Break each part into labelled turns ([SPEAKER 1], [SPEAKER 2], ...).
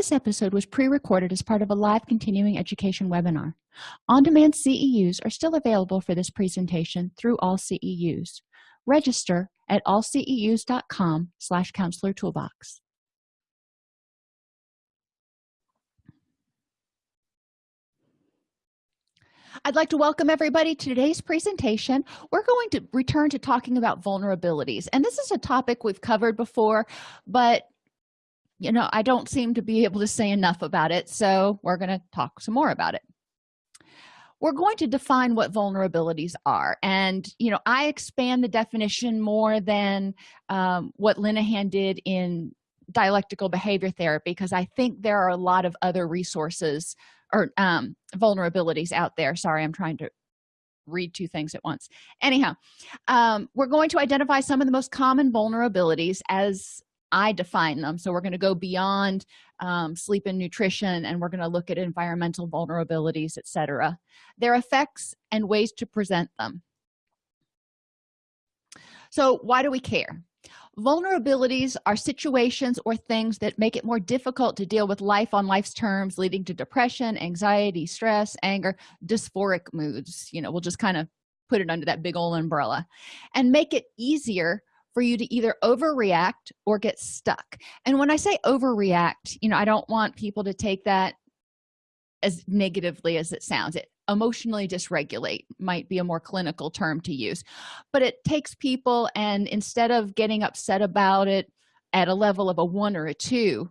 [SPEAKER 1] this episode was pre-recorded as part of a live continuing education webinar on-demand ceus are still available for this presentation through all ceus register at allceus.com slash counselor toolbox I'd like to welcome everybody to today's presentation. We're going to return to talking about vulnerabilities. And this is a topic we've covered before, but you know, I don't seem to be able to say enough about it. So we're going to talk some more about it. We're going to define what vulnerabilities are. And, you know, I expand the definition more than um, what Linehan did in dialectical behavior therapy because I think there are a lot of other resources or um, vulnerabilities out there sorry i'm trying to read two things at once anyhow um, we're going to identify some of the most common vulnerabilities as i define them. So we're going to go beyond um, sleep and nutrition and we're going to look at environmental vulnerabilities etc their effects and ways to present them. So why do we care? Vulnerabilities are situations or things that make it more difficult to deal with life on life's terms leading to depression anxiety stress anger dysphoric moods you know we'll just kind of put it under that big old umbrella and make it easier for you to either overreact or get stuck. And when i say overreact you know i don't want people to take that as negatively as it sounds. It emotionally dysregulate might be a more clinical term to use. But it takes people and instead of getting upset about it at a level of a one or a two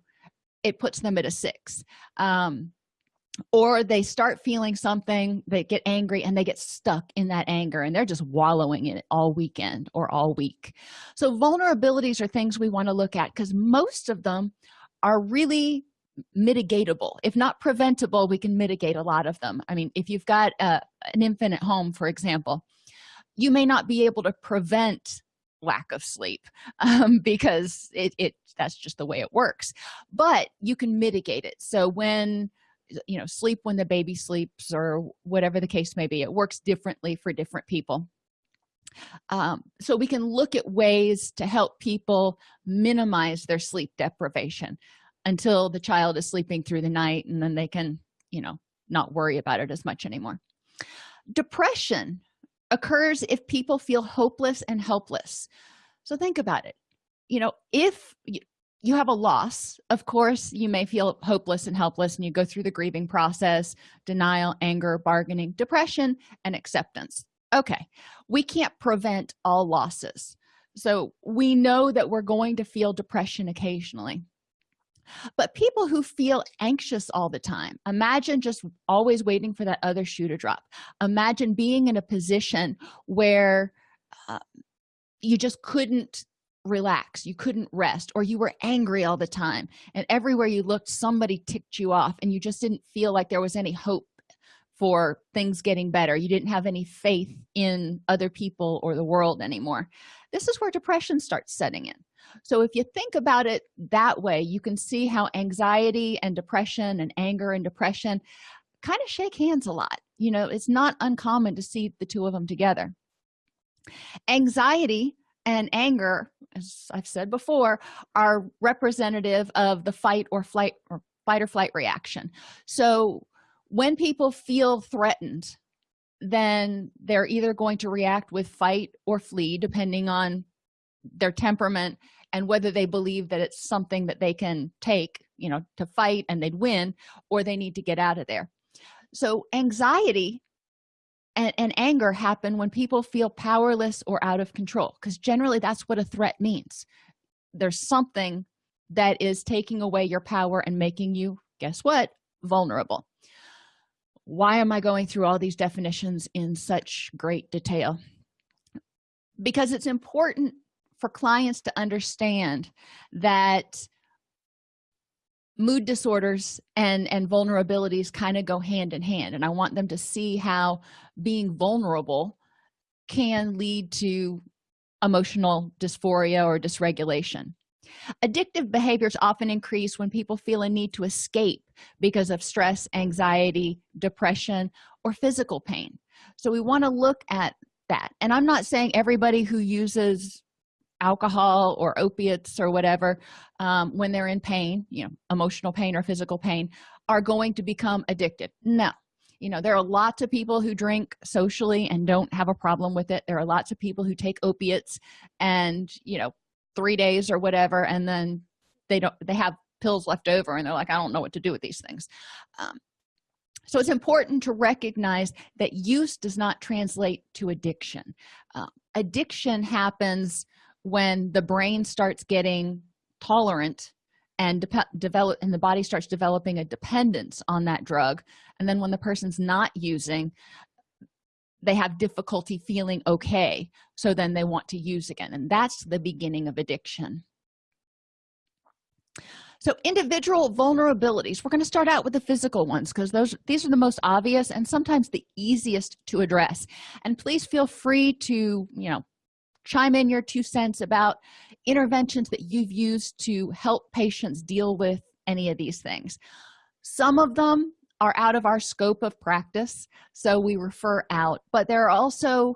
[SPEAKER 1] it puts them at a six. Um, or they start feeling something they get angry and they get stuck in that anger and they're just wallowing in it all weekend or all week. So vulnerabilities are things we want to look at because most of them are really mitigatable. If not preventable we can mitigate a lot of them. I mean if you've got a, an infant at home for example you may not be able to prevent lack of sleep um, because it, it that's just the way it works. But you can mitigate it. So when you know sleep when the baby sleeps or whatever the case may be. It works differently for different people. Um, so we can look at ways to help people minimize their sleep deprivation until the child is sleeping through the night and then they can you know not worry about it as much anymore. Depression occurs if people feel hopeless and helpless. So think about it. You know if you have a loss. Of course you may feel hopeless and helpless and you go through the grieving process denial anger bargaining depression and acceptance. Okay we can't prevent all losses. So we know that we're going to feel depression occasionally. But people who feel anxious all the time imagine just always waiting for that other shoe to drop. Imagine being in a position where uh, you just couldn't relax. You couldn't rest or you were angry all the time and everywhere you looked somebody ticked you off and you just didn't feel like there was any hope for things getting better. You didn't have any faith in other people or the world anymore. This is where depression starts setting in. So if you think about it that way you can see how anxiety and depression and anger and depression kind of shake hands a lot. You know it's not uncommon to see the two of them together. Anxiety and anger as i've said before are representative of the fight or flight or fight or flight reaction. So when people feel threatened then they're either going to react with fight or flee depending on their temperament and whether they believe that it's something that they can take you know to fight and they'd win or they need to get out of there. So anxiety and, and anger happen when people feel powerless or out of control because generally that's what a threat means. There's something that is taking away your power and making you guess what? Vulnerable. Why am i going through all these definitions in such great detail? Because it's important for clients to understand that mood disorders and and vulnerabilities kind of go hand in hand and i want them to see how being vulnerable can lead to emotional dysphoria or dysregulation. Addictive behaviors often increase when people feel a need to escape because of stress anxiety depression or physical pain. So we want to look at that. And i'm not saying everybody who uses alcohol or opiates or whatever um, when they're in pain you know emotional pain or physical pain are going to become addicted. No you know there are lots of people who drink socially and don't have a problem with it. There are lots of people who take opiates and you know three days or whatever and then they don't they have pills left over and they're like i don't know what to do with these things. Um, so it's important to recognize that use does not translate to addiction. Uh, addiction happens when the brain starts getting tolerant and develop and the body starts developing a dependence on that drug and then when the person's not using they have difficulty feeling okay so then they want to use again and that's the beginning of addiction. So individual vulnerabilities. We're going to start out with the physical ones because those these are the most obvious and sometimes the easiest to address. And please feel free to you know chime in your two cents about interventions that you've used to help patients deal with any of these things. Some of them are out of our scope of practice so we refer out but there are also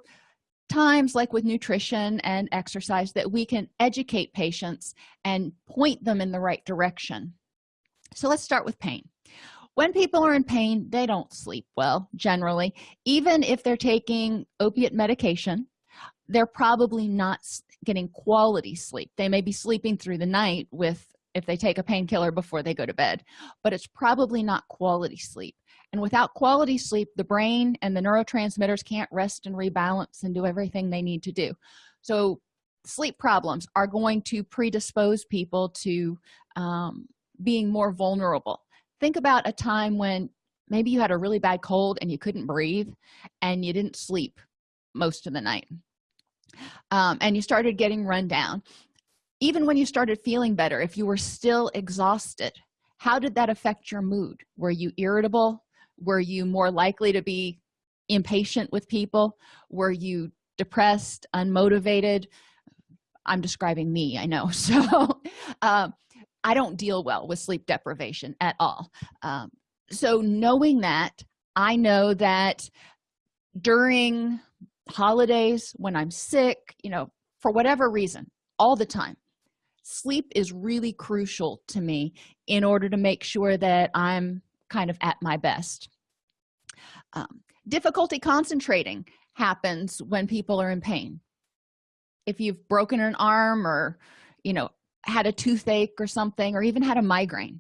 [SPEAKER 1] times like with nutrition and exercise that we can educate patients and point them in the right direction. So let's start with pain. When people are in pain they don't sleep well generally even if they're taking opiate medication they're probably not getting quality sleep. They may be sleeping through the night with if they take a painkiller before they go to bed but it's probably not quality sleep. And without quality sleep the brain and the neurotransmitters can't rest and rebalance and do everything they need to do. So sleep problems are going to predispose people to um, being more vulnerable. Think about a time when maybe you had a really bad cold and you couldn't breathe and you didn't sleep most of the night um, and you started getting run down. Even when you started feeling better if you were still exhausted how did that affect your mood? Were you irritable? Were you more likely to be impatient with people? Were you depressed unmotivated? I'm describing me i know. So um, i don't deal well with sleep deprivation at all. Um, so knowing that i know that during holidays when i'm sick you know for whatever reason all the time. Sleep is really crucial to me in order to make sure that i'm kind of at my best. Um, difficulty concentrating happens when people are in pain. If you've broken an arm or you know had a toothache or something or even had a migraine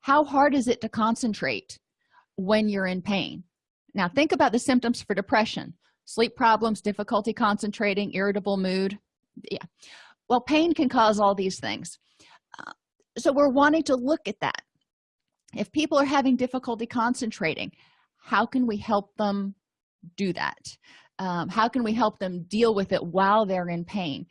[SPEAKER 1] how hard is it to concentrate when you're in pain? Now think about the symptoms for depression sleep problems difficulty concentrating irritable mood. Yeah. Well pain can cause all these things. Uh, so we're wanting to look at that. If people are having difficulty concentrating how can we help them do that? Um, how can we help them deal with it while they're in pain?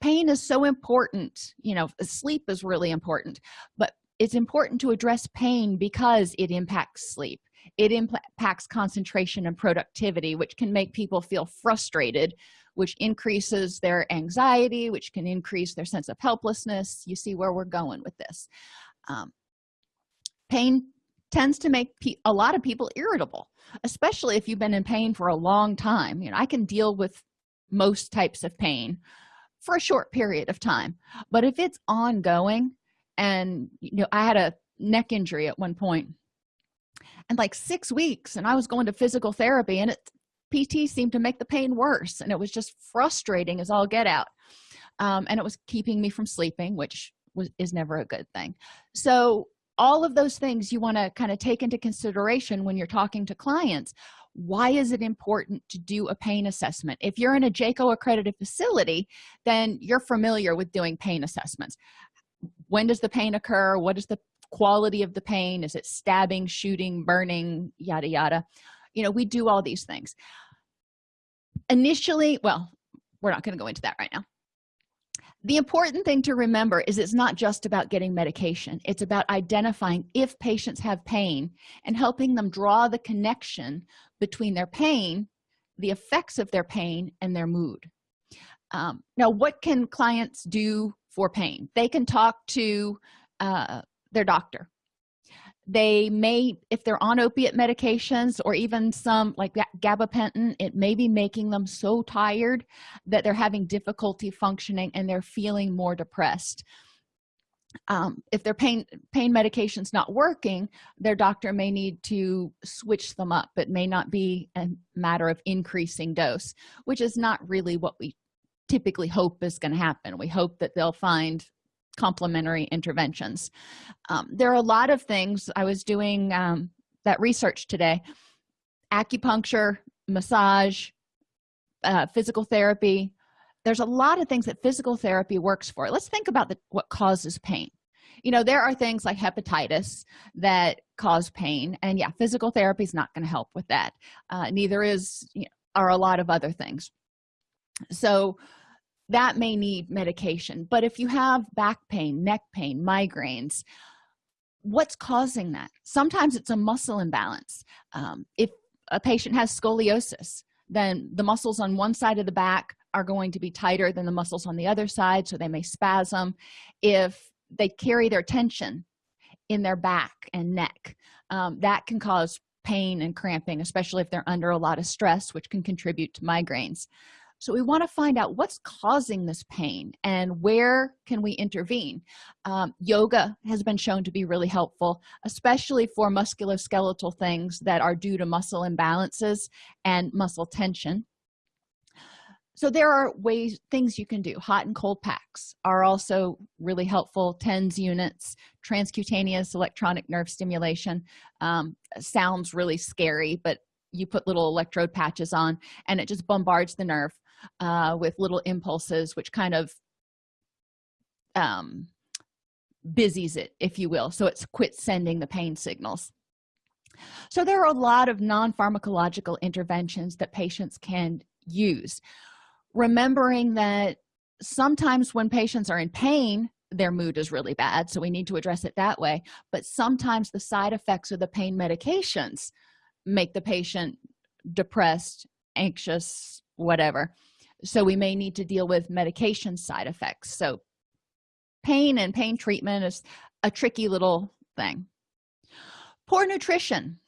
[SPEAKER 1] Pain is so important you know sleep is really important but it's important to address pain because it impacts sleep it impacts concentration and productivity which can make people feel frustrated which increases their anxiety which can increase their sense of helplessness. You see where we're going with this. Um, pain tends to make a lot of people irritable especially if you've been in pain for a long time. You know i can deal with most types of pain for a short period of time but if it's ongoing and you know i had a neck injury at one point like six weeks and i was going to physical therapy and it pt seemed to make the pain worse and it was just frustrating as all get out. Um, and it was keeping me from sleeping which was is never a good thing. So all of those things you want to kind of take into consideration when you're talking to clients. Why is it important to do a pain assessment? If you're in a JCAHO accredited facility then you're familiar with doing pain assessments. When does the pain occur? What is the quality of the pain? Is it stabbing shooting burning? Yada yada. You know we do all these things. Initially well we're not going to go into that right now. The important thing to remember is it's not just about getting medication. It's about identifying if patients have pain and helping them draw the connection between their pain the effects of their pain and their mood. Um, now what can clients do for pain? They can talk to uh, their doctor. They may if they're on opiate medications or even some like gabapentin it may be making them so tired that they're having difficulty functioning and they're feeling more depressed. Um, if their pain pain medication's not working their doctor may need to switch them up. It may not be a matter of increasing dose which is not really what we typically hope is going to happen. We hope that they'll find complementary interventions. Um, there are a lot of things. I was doing um, that research today. Acupuncture massage uh, physical therapy. There's a lot of things that physical therapy works for. Let's think about the, what causes pain. You know there are things like hepatitis that cause pain and yeah physical therapy is not going to help with that. Uh, neither is you know, are a lot of other things. So that may need medication but if you have back pain neck pain migraines what's causing that? Sometimes it's a muscle imbalance. Um, if a patient has scoliosis then the muscles on one side of the back are going to be tighter than the muscles on the other side so they may spasm. If they carry their tension in their back and neck um, that can cause pain and cramping especially if they're under a lot of stress which can contribute to migraines so we want to find out what's causing this pain and where can we intervene. Um, yoga has been shown to be really helpful especially for musculoskeletal things that are due to muscle imbalances and muscle tension. So there are ways things you can do. Hot and cold packs are also really helpful. Tens units transcutaneous electronic nerve stimulation um, sounds really scary but you put little electrode patches on and it just bombards the nerve uh, with little impulses which kind of um, busies it if you will. So it's quit sending the pain signals. So there are a lot of non-pharmacological interventions that patients can use. Remembering that sometimes when patients are in pain their mood is really bad so we need to address it that way. But sometimes the side effects of the pain medications make the patient depressed anxious whatever so we may need to deal with medication side effects. So pain and pain treatment is a tricky little thing. Poor nutrition.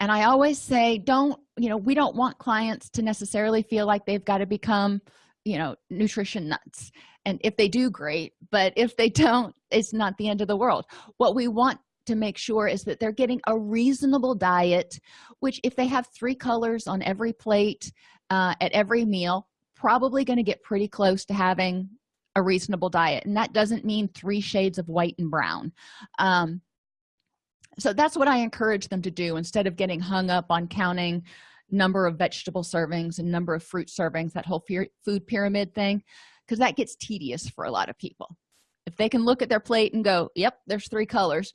[SPEAKER 1] And i always say don't you know we don't want clients to necessarily feel like they've got to become you know nutrition nuts. And if they do great. But if they don't it's not the end of the world. What we want to make sure is that they're getting a reasonable diet which if they have three colors on every plate uh, at every meal probably going to get pretty close to having a reasonable diet and that doesn't mean three shades of white and brown. Um, so that's what i encourage them to do. Instead of getting hung up on counting number of vegetable servings and number of fruit servings that whole food pyramid thing because that gets tedious for a lot of people. If they can look at their plate and go yep there's three colors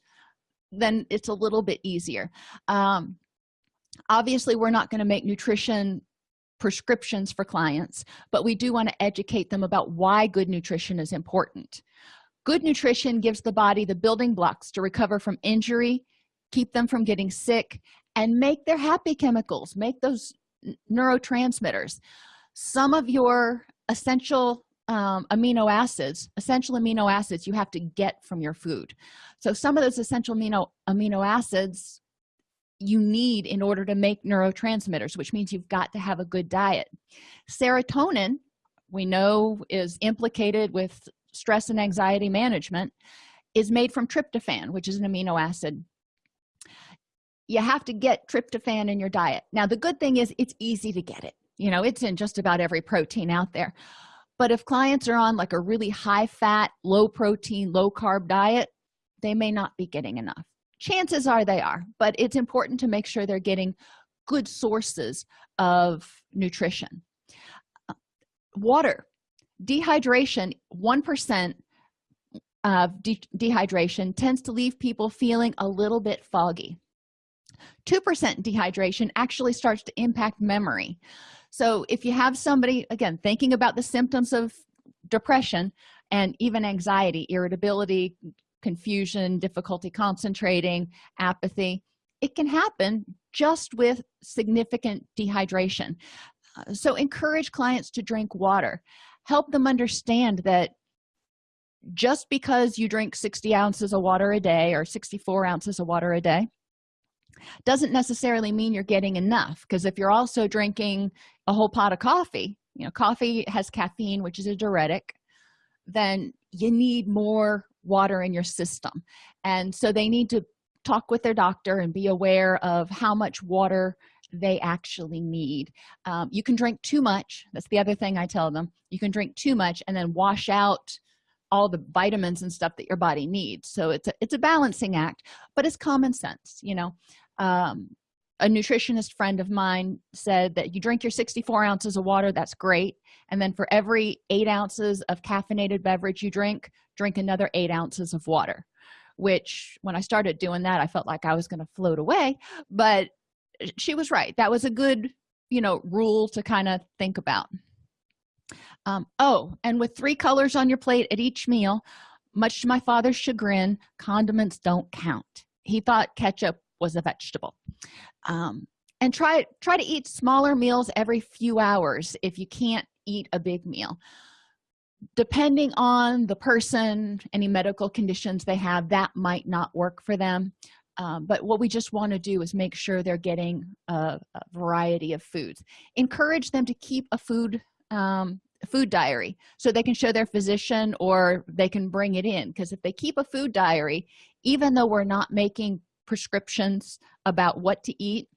[SPEAKER 1] then it's a little bit easier. Um, obviously we're not going to make nutrition prescriptions for clients but we do want to educate them about why good nutrition is important. Good nutrition gives the body the building blocks to recover from injury keep them from getting sick and make their happy chemicals make those neurotransmitters. Some of your essential um, amino acids essential amino acids you have to get from your food. So some of those essential amino amino acids you need in order to make neurotransmitters which means you've got to have a good diet. Serotonin we know is implicated with stress and anxiety management is made from tryptophan which is an amino acid. You have to get tryptophan in your diet. Now the good thing is it's easy to get it. You know it's in just about every protein out there. But if clients are on like a really high fat low protein low carb diet they may not be getting enough chances are they are but it's important to make sure they're getting good sources of nutrition. Uh, water dehydration one percent of de dehydration tends to leave people feeling a little bit foggy. two percent dehydration actually starts to impact memory. So if you have somebody again thinking about the symptoms of depression and even anxiety irritability confusion difficulty concentrating apathy it can happen just with significant dehydration. Uh, so encourage clients to drink water. Help them understand that just because you drink 60 ounces of water a day or 64 ounces of water a day doesn't necessarily mean you're getting enough because if you're also drinking a whole pot of coffee you know coffee has caffeine which is a diuretic then you need more water in your system. And so they need to talk with their doctor and be aware of how much water they actually need. Um, you can drink too much. That's the other thing i tell them. You can drink too much and then wash out all the vitamins and stuff that your body needs. So it's a, it's a balancing act but it's common sense you know. Um, a nutritionist friend of mine said that you drink your 64 ounces of water that's great. And then for every eight ounces of caffeinated beverage you drink drink another eight ounces of water which when i started doing that i felt like i was going to float away but she was right. That was a good you know rule to kind of think about. Um, oh and with three colors on your plate at each meal much to my father's chagrin condiments don't count. He thought ketchup was a vegetable. Um, and try try to eat smaller meals every few hours if you can't eat a big meal depending on the person any medical conditions they have that might not work for them. Um, but what we just want to do is make sure they're getting a, a, variety of foods. Encourage them to keep a food um, food diary so they can show their physician or they can bring it in. Because if they keep a food diary even though we're not making prescriptions about what to eat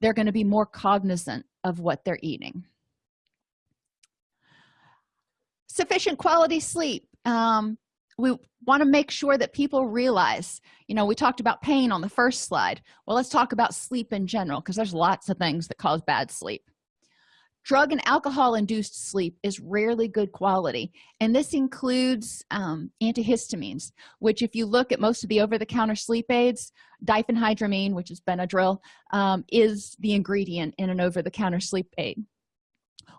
[SPEAKER 1] they're going to be more cognizant of what they're eating sufficient quality sleep. Um, we want to make sure that people realize you know we talked about pain on the first slide. Well let's talk about sleep in general because there's lots of things that cause bad sleep. Drug and alcohol induced sleep is rarely good quality and this includes um, antihistamines which if you look at most of the over-the-counter sleep aids diphenhydramine which is benadryl um, is the ingredient in an over-the-counter sleep aid.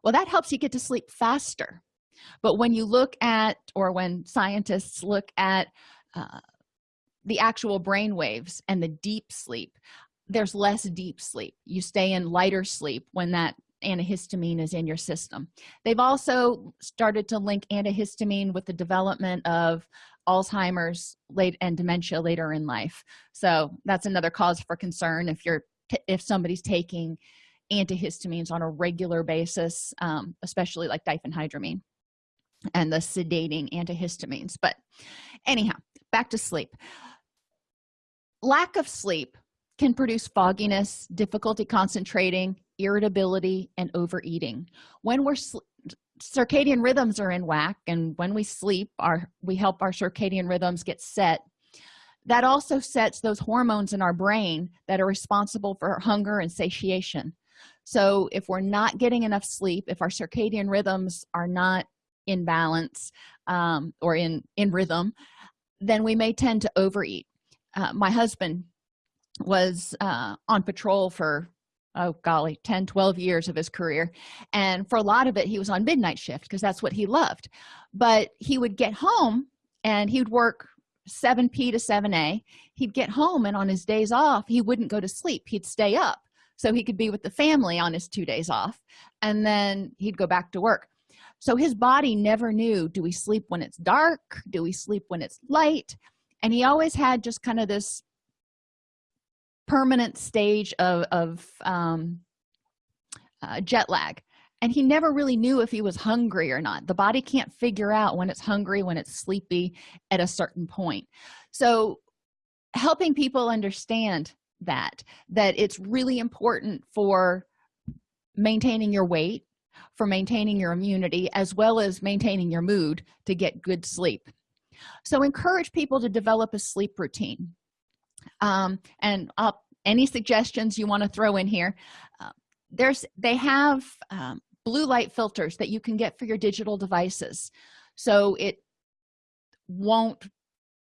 [SPEAKER 1] Well that helps you get to sleep faster but when you look at or when scientists look at uh, the actual brain waves and the deep sleep there's less deep sleep. You stay in lighter sleep when that antihistamine is in your system. They've also started to link antihistamine with the development of alzheimer's late and dementia later in life. So that's another cause for concern if you're if somebody's taking antihistamines on a regular basis um, especially like diphenhydramine and the sedating antihistamines. But anyhow back to sleep. Lack of sleep can produce fogginess difficulty concentrating irritability and overeating. When we're circadian rhythms are in whack and when we sleep our we help our circadian rhythms get set. That also sets those hormones in our brain that are responsible for hunger and satiation. So if we're not getting enough sleep if our circadian rhythms are not in balance um, or in in rhythm then we may tend to overeat. Uh, my husband was uh, on patrol for oh golly 10 12 years of his career and for a lot of it he was on midnight shift because that's what he loved. But he would get home and he would work 7p to 7a he'd get home and on his days off he wouldn't go to sleep. He'd stay up so he could be with the family on his two days off and then he'd go back to work so his body never knew do we sleep when it's dark? Do we sleep when it's light? And he always had just kind of this permanent stage of, of um, uh, jet lag. And he never really knew if he was hungry or not. The body can't figure out when it's hungry when it's sleepy at a certain point. So helping people understand that that it's really important for maintaining your weight for maintaining your immunity as well as maintaining your mood to get good sleep. So encourage people to develop a sleep routine. Um, and uh, any suggestions you want to throw in here? Uh, there's they have um, blue light filters that you can get for your digital devices. So it won't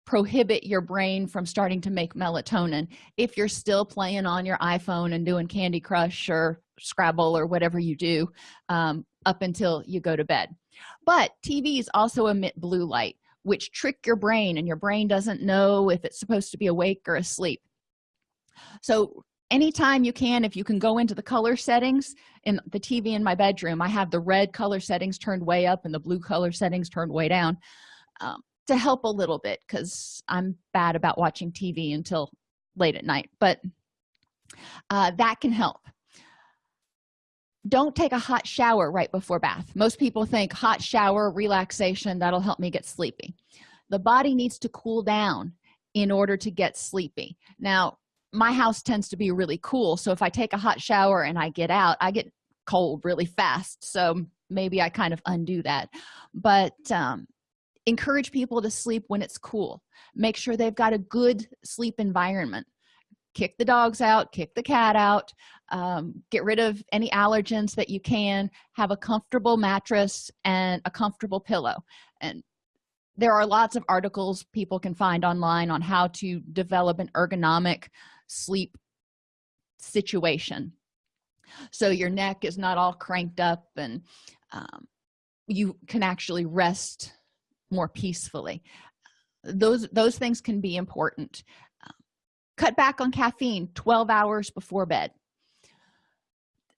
[SPEAKER 1] prohibit your brain from starting to make melatonin if you're still playing on your iphone and doing candy crush or scrabble or whatever you do um, up until you go to bed. But tvs also emit blue light which trick your brain and your brain doesn't know if it's supposed to be awake or asleep. So anytime you can if you can go into the color settings in the tv in my bedroom i have the red color settings turned way up and the blue color settings turned way down um, to help a little bit because i'm bad about watching tv until late at night. But uh, that can help don't take a hot shower right before bath. Most people think hot shower relaxation that'll help me get sleepy. The body needs to cool down in order to get sleepy. Now my house tends to be really cool so if i take a hot shower and i get out i get cold really fast so maybe i kind of undo that. But um, encourage people to sleep when it's cool. Make sure they've got a good sleep environment kick the dogs out kick the cat out um, get rid of any allergens that you can have a comfortable mattress and a comfortable pillow. And there are lots of articles people can find online on how to develop an ergonomic sleep situation. So your neck is not all cranked up and um, you can actually rest more peacefully. Those those things can be important cut back on caffeine 12 hours before bed.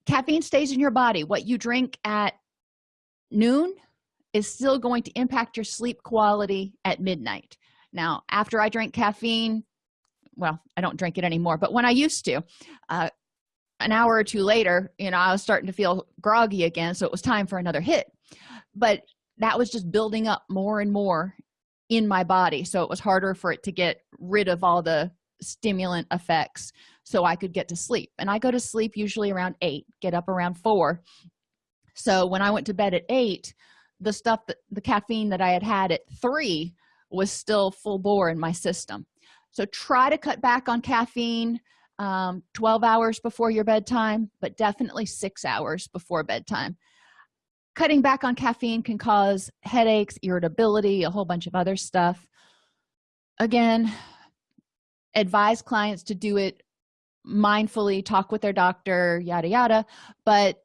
[SPEAKER 1] Caffeine stays in your body. What you drink at noon is still going to impact your sleep quality at midnight. Now after i drink caffeine well i don't drink it anymore but when i used to uh, an hour or two later you know i was starting to feel groggy again so it was time for another hit. But that was just building up more and more in my body so it was harder for it to get rid of all the stimulant effects so i could get to sleep. And i go to sleep usually around eight get up around four. So when i went to bed at eight the stuff that the caffeine that i had had at three was still full bore in my system. So try to cut back on caffeine um, 12 hours before your bedtime but definitely six hours before bedtime. Cutting back on caffeine can cause headaches irritability a whole bunch of other stuff. Again advise clients to do it mindfully talk with their doctor yada yada. But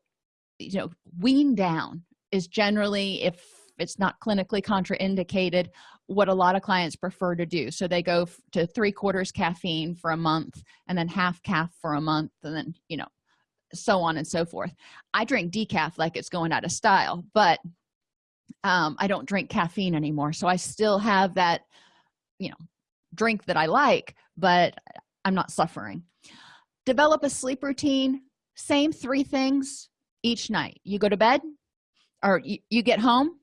[SPEAKER 1] you know wean down is generally if it's not clinically contraindicated what a lot of clients prefer to do. So they go to three quarters caffeine for a month and then half caff for a month and then you know so on and so forth. I drink decaf like it's going out of style but um, i don't drink caffeine anymore. So i still have that you know drink that i like but i'm not suffering. Develop a sleep routine same three things each night. You go to bed or you, you get home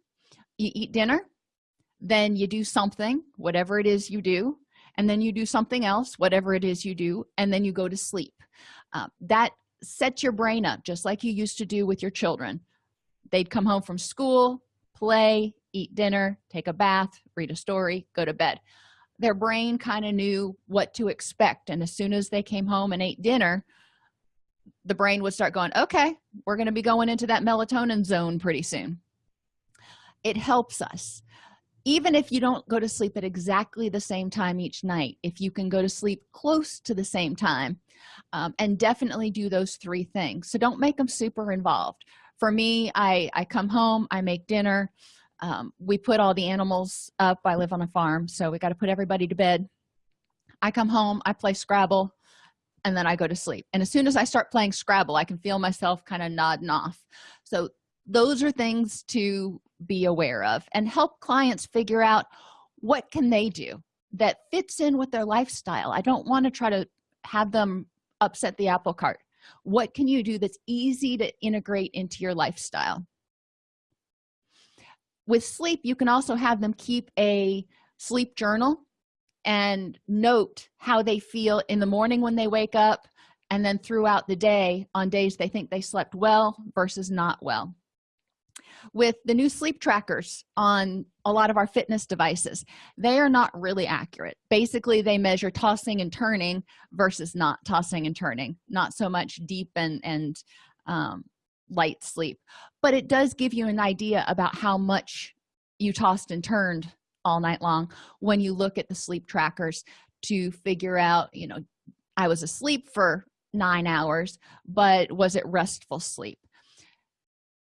[SPEAKER 1] you eat dinner then you do something whatever it is you do and then you do something else whatever it is you do and then you go to sleep. Uh, that sets your brain up just like you used to do with your children. They'd come home from school play eat dinner take a bath read a story go to bed their brain kind of knew what to expect and as soon as they came home and ate dinner the brain would start going okay we're going to be going into that melatonin zone pretty soon. It helps us. Even if you don't go to sleep at exactly the same time each night if you can go to sleep close to the same time um, and definitely do those three things. So don't make them super involved. For me i i come home i make dinner um, we put all the animals up. I live on a farm so we got to put everybody to bed. I come home i play scrabble and then i go to sleep. And as soon as i start playing scrabble i can feel myself kind of nodding off. So those are things to be aware of and help clients figure out what can they do that fits in with their lifestyle. I don't want to try to have them upset the apple cart. What can you do that's easy to integrate into your lifestyle with sleep you can also have them keep a sleep journal and note how they feel in the morning when they wake up and then throughout the day on days they think they slept well versus not well. With the new sleep trackers on a lot of our fitness devices they are not really accurate. Basically they measure tossing and turning versus not tossing and turning not so much deep and and um, light sleep. But it does give you an idea about how much you tossed and turned all night long when you look at the sleep trackers to figure out you know i was asleep for nine hours but was it restful sleep?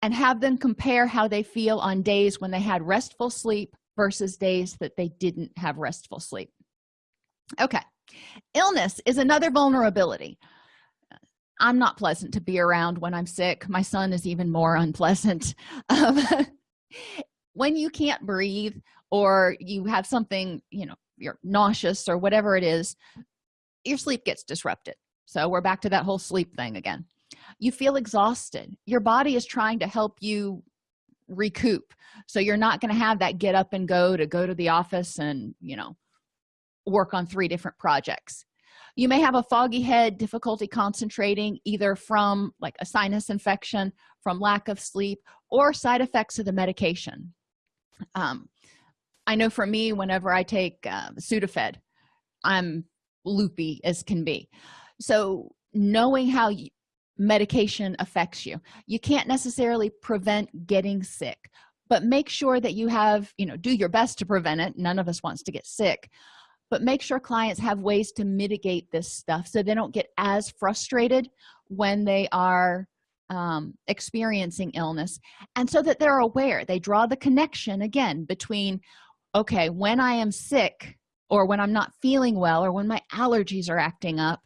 [SPEAKER 1] And have them compare how they feel on days when they had restful sleep versus days that they didn't have restful sleep. Okay. Illness is another vulnerability i'm not pleasant to be around when i'm sick. My son is even more unpleasant. Um, when you can't breathe or you have something you know you're nauseous or whatever it is your sleep gets disrupted. So we're back to that whole sleep thing again. You feel exhausted. Your body is trying to help you recoup. So you're not going to have that get up and go to go to the office and you know work on three different projects you may have a foggy head difficulty concentrating either from like a sinus infection from lack of sleep or side effects of the medication. Um, i know for me whenever i take uh, sudafed i'm loopy as can be. So knowing how you, medication affects you you can't necessarily prevent getting sick but make sure that you have you know do your best to prevent it. None of us wants to get sick but make sure clients have ways to mitigate this stuff so they don't get as frustrated when they are um, experiencing illness and so that they're aware. They draw the connection again between okay when i am sick or when i'm not feeling well or when my allergies are acting up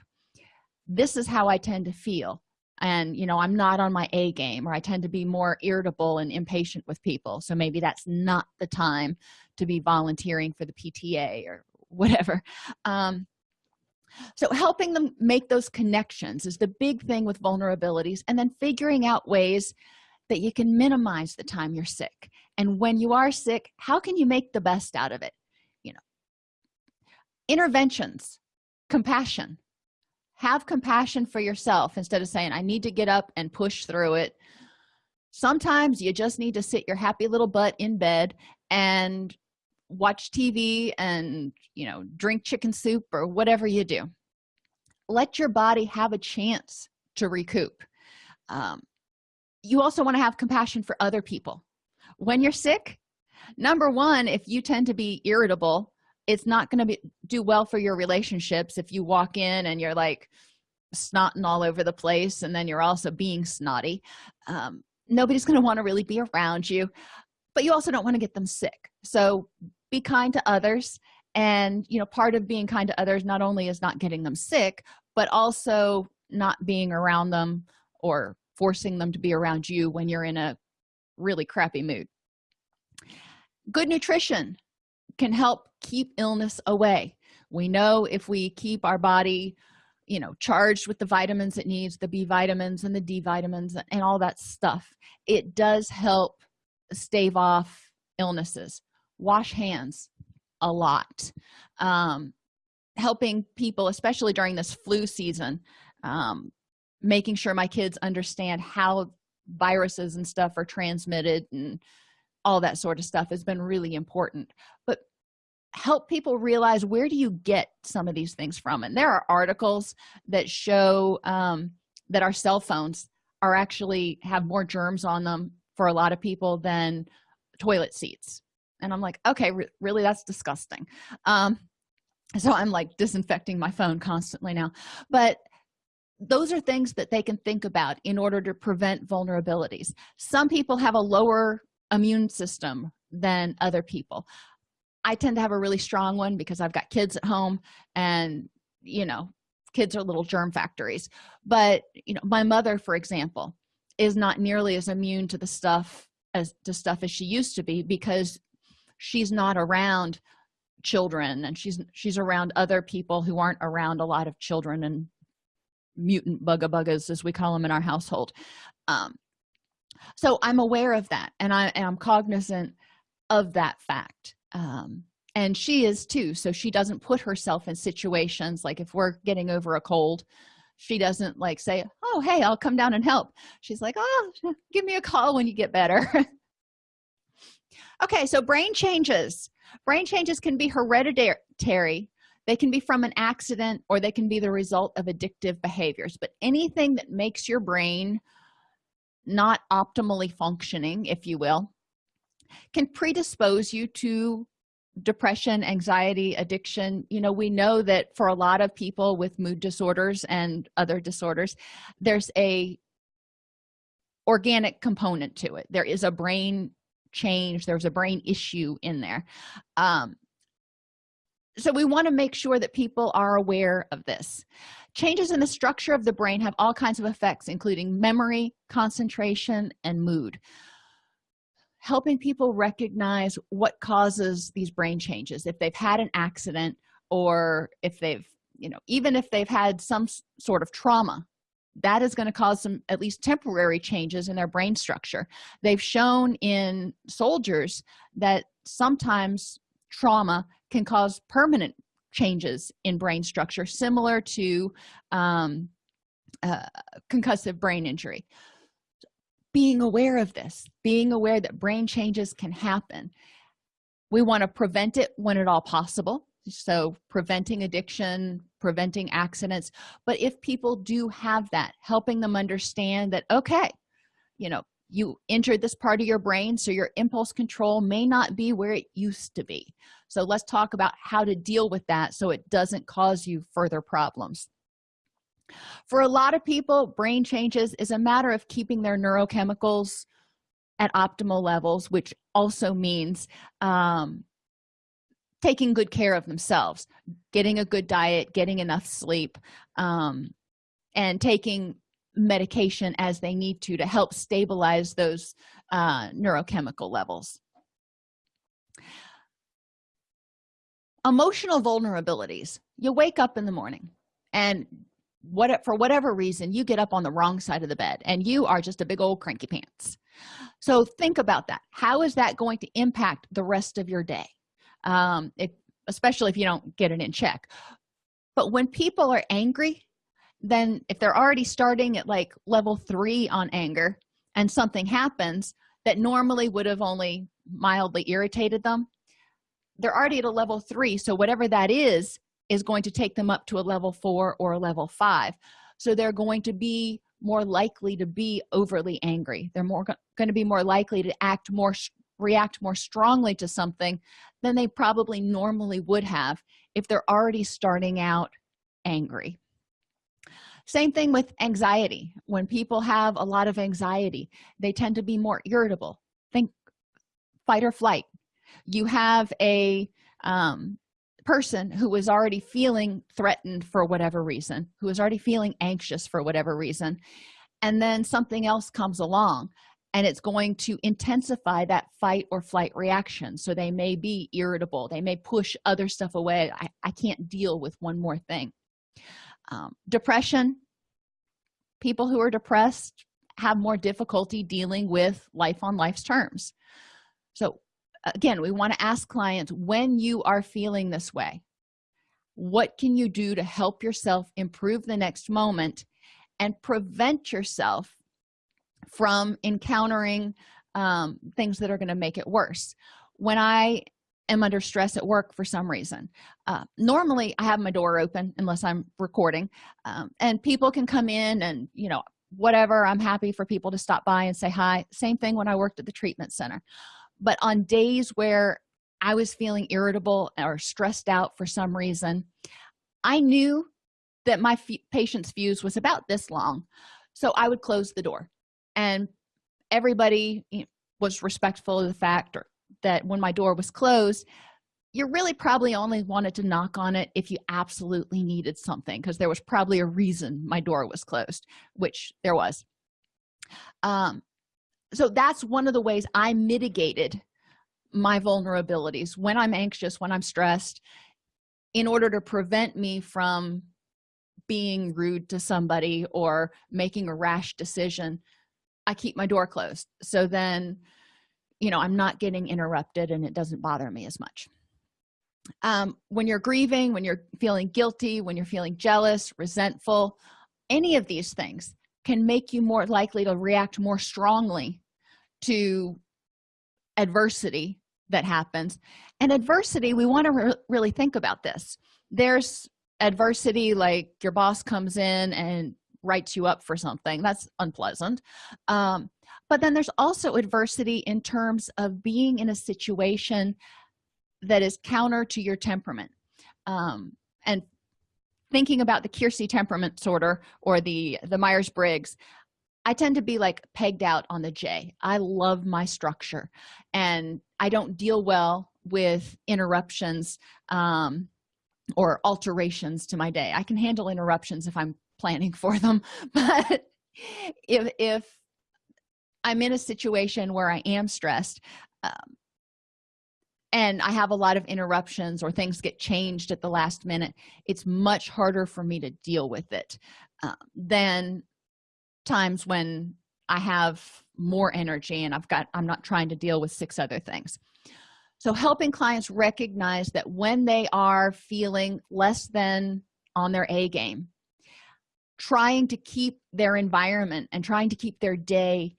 [SPEAKER 1] this is how i tend to feel. And you know i'm not on my a game or i tend to be more irritable and impatient with people. So maybe that's not the time to be volunteering for the pta or whatever. Um, so helping them make those connections is the big thing with vulnerabilities and then figuring out ways that you can minimize the time you're sick. And when you are sick how can you make the best out of it? You know interventions compassion. Have compassion for yourself instead of saying i need to get up and push through it. Sometimes you just need to sit your happy little butt in bed and watch tv and you know drink chicken soup or whatever you do. Let your body have a chance to recoup. Um, you also want to have compassion for other people. When you're sick number one if you tend to be irritable it's not going to be do well for your relationships if you walk in and you're like snotting all over the place and then you're also being snotty. Um, nobody's going to want to really be around you but you also don't want to get them sick. So be kind to others. And you know part of being kind to others not only is not getting them sick but also not being around them or forcing them to be around you when you're in a really crappy mood. Good nutrition can help keep illness away. We know if we keep our body you know charged with the vitamins it needs the b vitamins and the d vitamins and all that stuff it does help stave off illnesses wash hands a lot um, helping people especially during this flu season um, making sure my kids understand how viruses and stuff are transmitted and all that sort of stuff has been really important. But help people realize where do you get some of these things from? And there are articles that show um, that our cell phones are actually have more germs on them for a lot of people than toilet seats and i'm like okay re really that's disgusting. Um so i'm like disinfecting my phone constantly now. But those are things that they can think about in order to prevent vulnerabilities. Some people have a lower immune system than other people. I tend to have a really strong one because i've got kids at home and you know kids are little germ factories. But you know my mother for example is not nearly as immune to the stuff as to stuff as she used to be because she's not around children and she's she's around other people who aren't around a lot of children and mutant bugga as we call them in our household. Um, so i'm aware of that and i am cognizant of that fact. Um, and she is too so she doesn't put herself in situations like if we're getting over a cold she doesn't like say oh hey i'll come down and help. She's like oh give me a call when you get better okay so brain changes. Brain changes can be hereditary they can be from an accident or they can be the result of addictive behaviors but anything that makes your brain not optimally functioning if you will can predispose you to depression anxiety addiction. You know we know that for a lot of people with mood disorders and other disorders there's a organic component to it. There is a brain change there's a brain issue in there. Um, so we want to make sure that people are aware of this. Changes in the structure of the brain have all kinds of effects including memory concentration and mood. Helping people recognize what causes these brain changes if they've had an accident or if they've you know even if they've had some sort of trauma that is going to cause some at least temporary changes in their brain structure. They've shown in soldiers that sometimes trauma can cause permanent changes in brain structure similar to um, uh, concussive brain injury. Being aware of this being aware that brain changes can happen. We want to prevent it when at all possible so preventing addiction preventing accidents but if people do have that helping them understand that okay you know you injured this part of your brain so your impulse control may not be where it used to be. So let's talk about how to deal with that so it doesn't cause you further problems. For a lot of people brain changes is a matter of keeping their neurochemicals at optimal levels which also means um, taking good care of themselves getting a good diet getting enough sleep um, and taking medication as they need to to help stabilize those uh, neurochemical levels. Emotional vulnerabilities. You wake up in the morning and what for whatever reason you get up on the wrong side of the bed and you are just a big old cranky pants. So think about that. How is that going to impact the rest of your day um if, especially if you don't get it in check. But when people are angry then if they're already starting at like level three on anger and something happens that normally would have only mildly irritated them they're already at a level three so whatever that is is going to take them up to a level four or a level five. So they're going to be more likely to be overly angry. They're more going to be more likely to act more react more strongly to something than they probably normally would have if they're already starting out angry. Same thing with anxiety. When people have a lot of anxiety they tend to be more irritable. Think fight or flight. You have a um, person who is already feeling threatened for whatever reason who is already feeling anxious for whatever reason and then something else comes along and it's going to intensify that fight or flight reaction. So they may be irritable they may push other stuff away. I, I can't deal with one more thing. Um, depression people who are depressed have more difficulty dealing with life on life's terms. So again we want to ask clients when you are feeling this way what can you do to help yourself improve the next moment and prevent yourself from encountering um, things that are going to make it worse. When i am under stress at work for some reason uh, normally i have my door open unless i'm recording um, and people can come in and you know whatever i'm happy for people to stop by and say hi. Same thing when i worked at the treatment center. But on days where i was feeling irritable or stressed out for some reason i knew that my patience fuse was about this long so i would close the door and everybody was respectful of the fact that when my door was closed you really probably only wanted to knock on it if you absolutely needed something because there was probably a reason my door was closed which there was. Um, so that's one of the ways i mitigated my vulnerabilities when i'm anxious when i'm stressed in order to prevent me from being rude to somebody or making a rash decision i keep my door closed. So then you know i'm not getting interrupted and it doesn't bother me as much. Um, when you're grieving when you're feeling guilty when you're feeling jealous resentful any of these things can make you more likely to react more strongly to adversity that happens. And adversity we want to re really think about this. There's adversity like your boss comes in and writes you up for something. That's unpleasant. Um, but then there's also adversity in terms of being in a situation that is counter to your temperament um, and thinking about the keirsey temperament sorter or the the myers-briggs i tend to be like pegged out on the j. I love my structure and i don't deal well with interruptions um, or alterations to my day. I can handle interruptions if i'm planning for them but if if i'm in a situation where i am stressed um, and i have a lot of interruptions or things get changed at the last minute it's much harder for me to deal with it uh, than times when i have more energy and i've got i'm not trying to deal with six other things so helping clients recognize that when they are feeling less than on their a game trying to keep their environment and trying to keep their day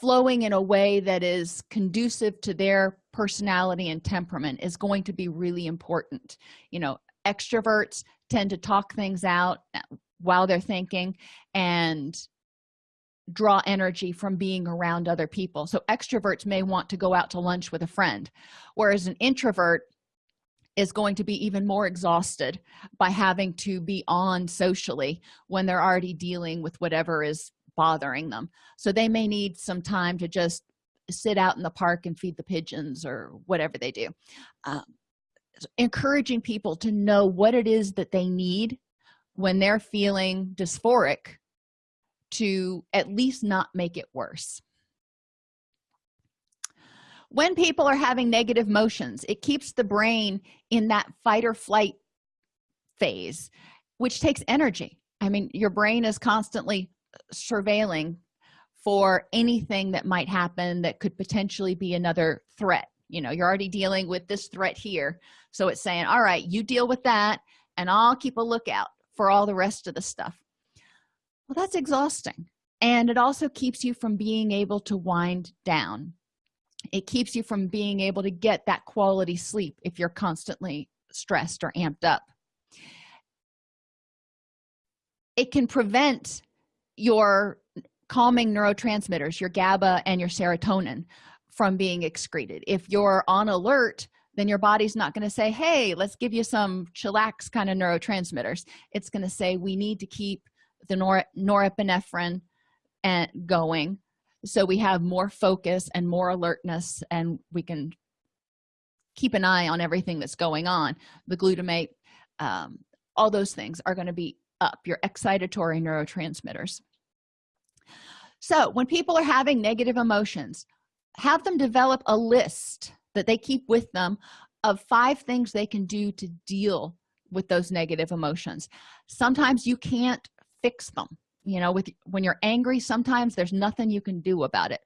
[SPEAKER 1] flowing in a way that is conducive to their personality and temperament is going to be really important. You know extroverts tend to talk things out uh, while they're thinking and draw energy from being around other people. So extroverts may want to go out to lunch with a friend whereas an introvert is going to be even more exhausted by having to be on socially when they're already dealing with whatever is bothering them. So they may need some time to just sit out in the park and feed the pigeons or whatever they do. Um, encouraging people to know what it is that they need when they're feeling dysphoric to at least not make it worse. When people are having negative motions it keeps the brain in that fight or flight phase which takes energy. I mean your brain is constantly uh, surveilling for anything that might happen that could potentially be another threat. You know you're already dealing with this threat here so it's saying all right you deal with that and i'll keep a lookout for all the rest of the stuff well that's exhausting. And it also keeps you from being able to wind down. It keeps you from being able to get that quality sleep if you're constantly stressed or amped up. It can prevent your calming neurotransmitters your gaba and your serotonin from being excreted. If you're on alert then your body's not going to say hey let's give you some chillax kind of neurotransmitters. It's going to say we need to keep the nor norepinephrine and going. So we have more focus and more alertness and we can keep an eye on everything that's going on. The glutamate um, all those things are going to be up your excitatory neurotransmitters. So when people are having negative emotions have them develop a list that they keep with them of five things they can do to deal with those negative emotions. Sometimes you can't fix them you know with when you're angry sometimes there's nothing you can do about it.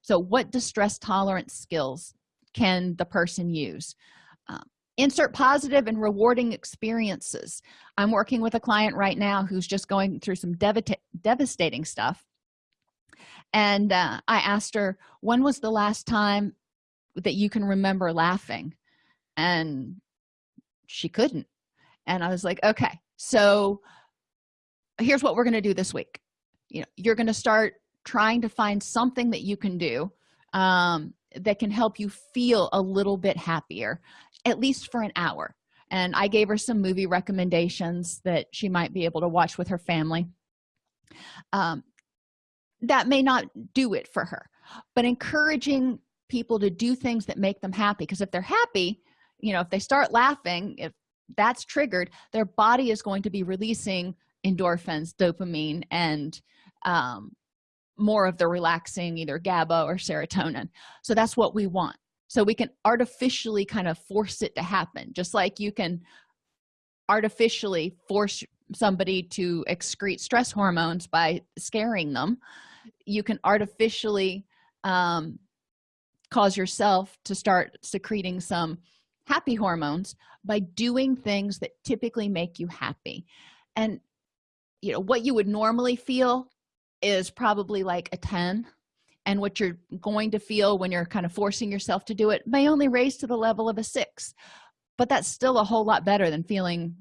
[SPEAKER 1] So what distress tolerance skills can the person use? Um, insert positive and rewarding experiences. I'm working with a client right now who's just going through some devastating stuff. And uh, i asked her when was the last time that you can remember laughing? And she couldn't. And i was like okay so here's what we're going to do this week. You know you're going to start trying to find something that you can do um, that can help you feel a little bit happier at least for an hour. And i gave her some movie recommendations that she might be able to watch with her family. Um, that may not do it for her but encouraging people to do things that make them happy because if they're happy you know if they start laughing if that's triggered their body is going to be releasing endorphins dopamine and um, more of the relaxing either gaba or serotonin. So that's what we want. So we can artificially kind of force it to happen just like you can artificially force somebody to excrete stress hormones by scaring them. You can artificially um, cause yourself to start secreting some happy hormones by doing things that typically make you happy. And you know what you would normally feel is probably like a 10 and what you're going to feel when you're kind of forcing yourself to do it may only raise to the level of a six. But that's still a whole lot better than feeling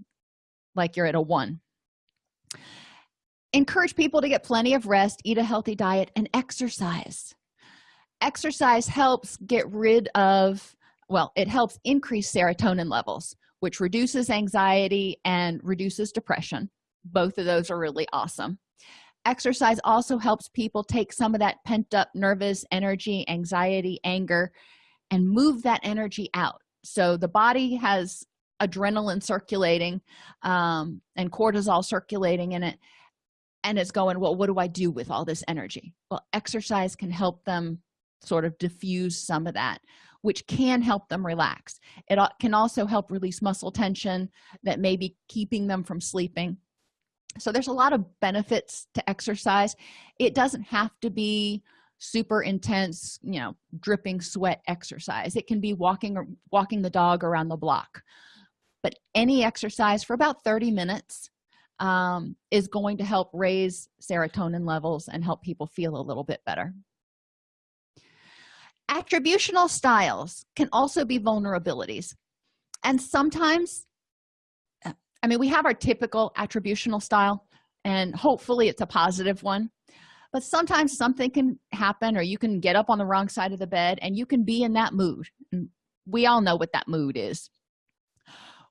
[SPEAKER 1] like you're at a one. Encourage people to get plenty of rest eat a healthy diet and exercise. Exercise helps get rid of well it helps increase serotonin levels which reduces anxiety and reduces depression both of those are really awesome. Exercise also helps people take some of that pent up nervous energy anxiety anger and move that energy out. So the body has adrenaline circulating um, and cortisol circulating in it and it's going well what do i do with all this energy? Well exercise can help them sort of diffuse some of that which can help them relax. It can also help release muscle tension that may be keeping them from sleeping so there's a lot of benefits to exercise. It doesn't have to be super intense you know dripping sweat exercise. It can be walking or walking the dog around the block. But any exercise for about 30 minutes um, is going to help raise serotonin levels and help people feel a little bit better. Attributional styles can also be vulnerabilities. And sometimes i mean we have our typical attributional style and hopefully it's a positive one. But sometimes something can happen or you can get up on the wrong side of the bed and you can be in that mood. We all know what that mood is.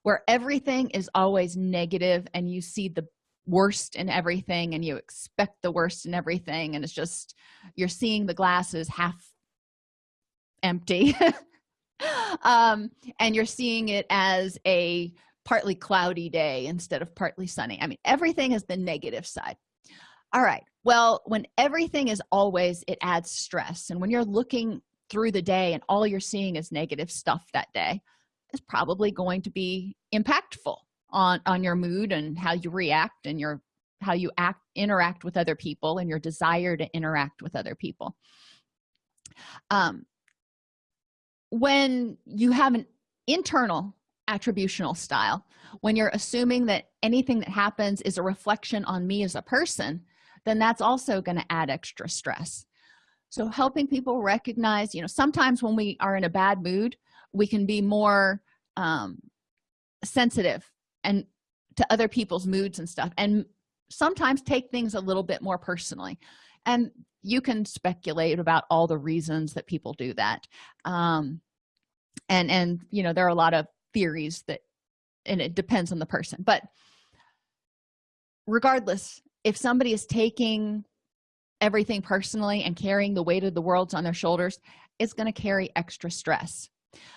[SPEAKER 1] Where everything is always negative and you see the worst in everything and you expect the worst in everything and it's just you're seeing the glasses half empty. Um and you're seeing it as a partly cloudy day instead of partly sunny. I mean everything is the negative side. All right. Well when everything is always it adds stress. And when you're looking through the day and all you're seeing is negative stuff that day is probably going to be impactful on on your mood and how you react and your how you act interact with other people and your desire to interact with other people. Um when you have an internal attributional style. When you're assuming that anything that happens is a reflection on me as a person then that's also going to add extra stress. So helping people recognize you know sometimes when we are in a bad mood we can be more um, sensitive and to other people's moods and stuff and sometimes take things a little bit more personally. And you can speculate about all the reasons that people do that. Um, and and you know there are a lot of theories that and it depends on the person but regardless if somebody is taking everything personally and carrying the weight of the world on their shoulders it's going to carry extra stress.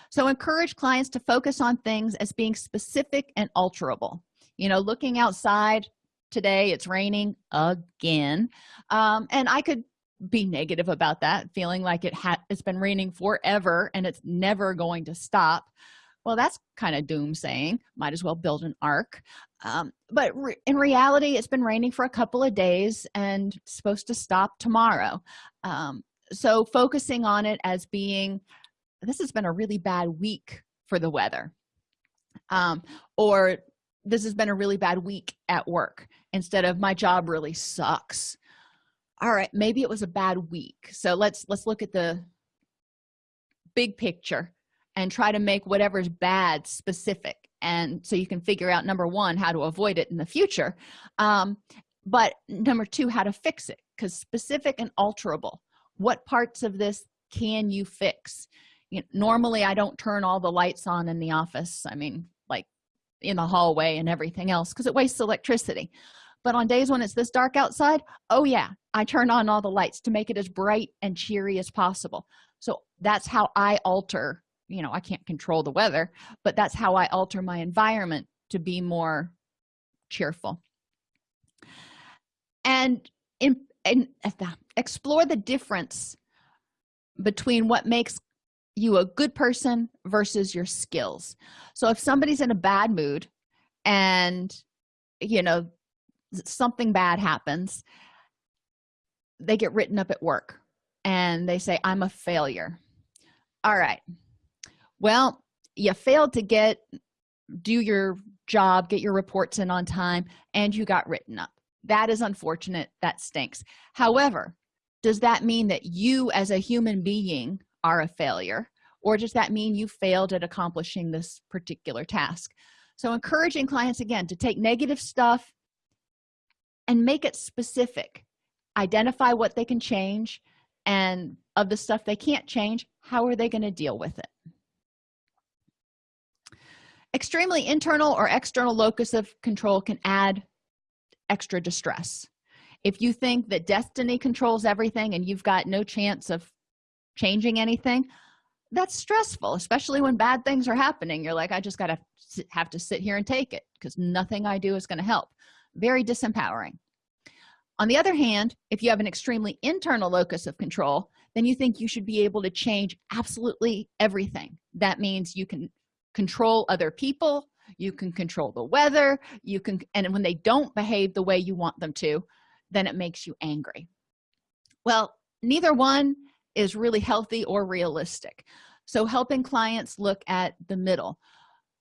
[SPEAKER 1] So encourage clients to focus on things as being specific and alterable. You know looking outside today it's raining again. Um, and i could be negative about that feeling like it had it's been raining forever and it's never going to stop well that's kind of doomsaying. Might as well build an ark. Um, but re in reality it's been raining for a couple of days and supposed to stop tomorrow. Um, so focusing on it as being this has been a really bad week for the weather. Um, or this has been a really bad week at work instead of my job really sucks. All right maybe it was a bad week. So let's let's look at the big picture and try to make whatever's bad specific. And so you can figure out number one how to avoid it in the future um, but number two how to fix it because specific and alterable. What parts of this can you fix? You know, normally i don't turn all the lights on in the office i mean like in the hallway and everything else because it wastes electricity. But on days when it's this dark outside oh yeah i turn on all the lights to make it as bright and cheery as possible. So that's how i alter you know i can't control the weather but that's how i alter my environment to be more cheerful. And in and uh, explore the difference between what makes you a good person versus your skills. So if somebody's in a bad mood and you know something bad happens they get written up at work and they say i'm a failure. All right well you failed to get do your job get your reports in on time and you got written up. That is unfortunate. That stinks. However does that mean that you as a human being are a failure or does that mean you failed at accomplishing this particular task? So encouraging clients again to take negative stuff and make it specific. Identify what they can change and of the stuff they can't change how are they going to deal with it extremely internal or external locus of control can add extra distress. If you think that destiny controls everything and you've got no chance of changing anything that's stressful especially when bad things are happening. You're like i just gotta have to sit here and take it because nothing i do is going to help. Very disempowering. On the other hand if you have an extremely internal locus of control then you think you should be able to change absolutely everything. That means you can control other people. You can control the weather. You can and when they don't behave the way you want them to then it makes you angry. Well neither one is really healthy or realistic. So helping clients look at the middle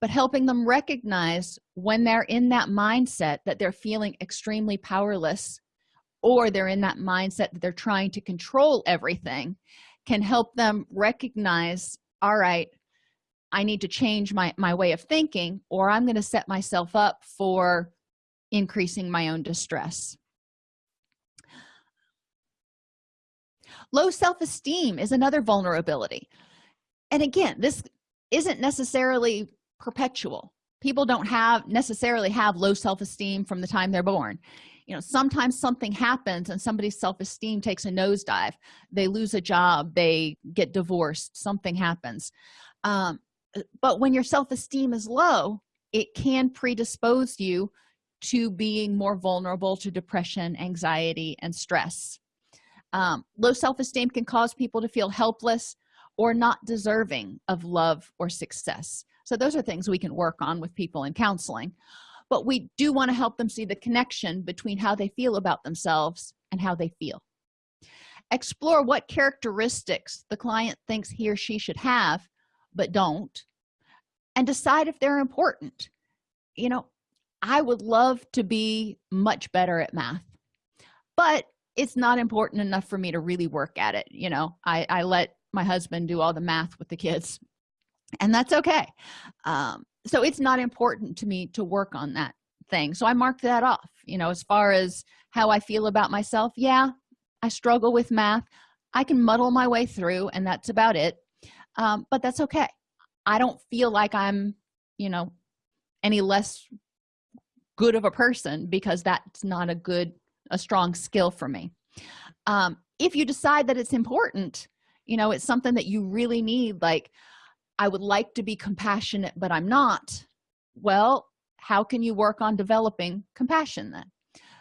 [SPEAKER 1] but helping them recognize when they're in that mindset that they're feeling extremely powerless or they're in that mindset that they're trying to control everything can help them recognize all right i need to change my my way of thinking or i'm going to set myself up for increasing my own distress. Low self-esteem is another vulnerability. And again this isn't necessarily perpetual. People don't have necessarily have low self-esteem from the time they're born. You know sometimes something happens and somebody's self-esteem takes a nosedive. They lose a job. They get divorced. Something happens. Um, but when your self-esteem is low it can predispose you to being more vulnerable to depression anxiety and stress. Um, low self-esteem can cause people to feel helpless or not deserving of love or success. So those are things we can work on with people in counseling. But we do want to help them see the connection between how they feel about themselves and how they feel. Explore what characteristics the client thinks he or she should have but don't and decide if they're important. You know i would love to be much better at math but it's not important enough for me to really work at it you know? I i let my husband do all the math with the kids and that's okay. Um, so it's not important to me to work on that thing so i marked that off you know as far as how i feel about myself. Yeah i struggle with math. I can muddle my way through and that's about it um, but that's okay. I don't feel like i'm you know any less good of a person because that's not a good a strong skill for me. Um, if you decide that it's important you know it's something that you really need like i would like to be compassionate but i'm not well how can you work on developing compassion then?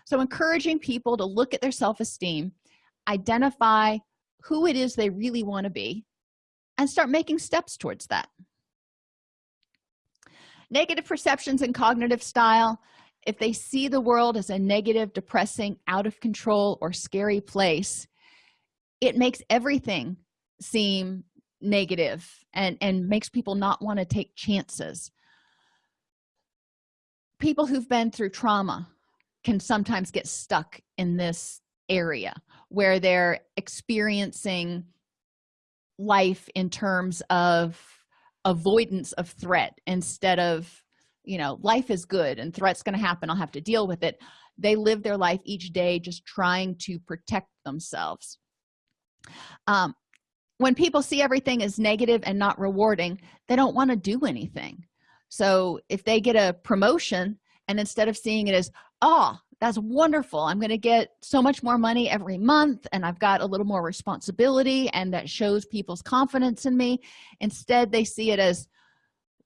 [SPEAKER 1] So encouraging people to look at their self-esteem identify who it is they really want to be and start making steps towards that. Negative perceptions and cognitive style if they see the world as a negative depressing out of control or scary place it makes everything seem negative and and makes people not want to take chances. People who've been through trauma can sometimes get stuck in this area where they're experiencing life in terms of avoidance of threat instead of you know life is good and threats going to happen i'll have to deal with it. They live their life each day just trying to protect themselves. Um, when people see everything as negative and not rewarding they don't want to do anything. So if they get a promotion and instead of seeing it as oh that's wonderful. I'm going to get so much more money every month and i've got a little more responsibility and that shows people's confidence in me. Instead they see it as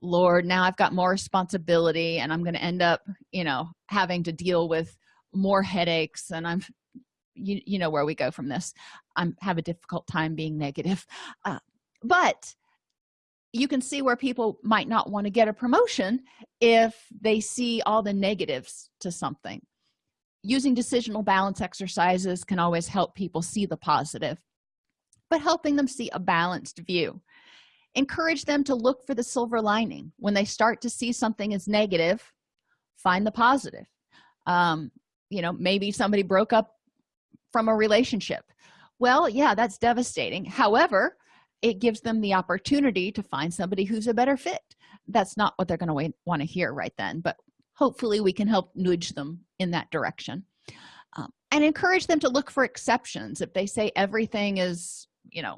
[SPEAKER 1] lord now i've got more responsibility and i'm going to end up you know having to deal with more headaches and i'm you, you know where we go from this. I'm have a difficult time being negative. Uh, but you can see where people might not want to get a promotion if they see all the negatives to something using decisional balance exercises can always help people see the positive but helping them see a balanced view. Encourage them to look for the silver lining. When they start to see something as negative find the positive. Um, you know maybe somebody broke up from a relationship. Well yeah that's devastating. However it gives them the opportunity to find somebody who's a better fit. That's not what they're going to want to hear right then but hopefully we can help nudge them in that direction um, and encourage them to look for exceptions. If they say everything is you know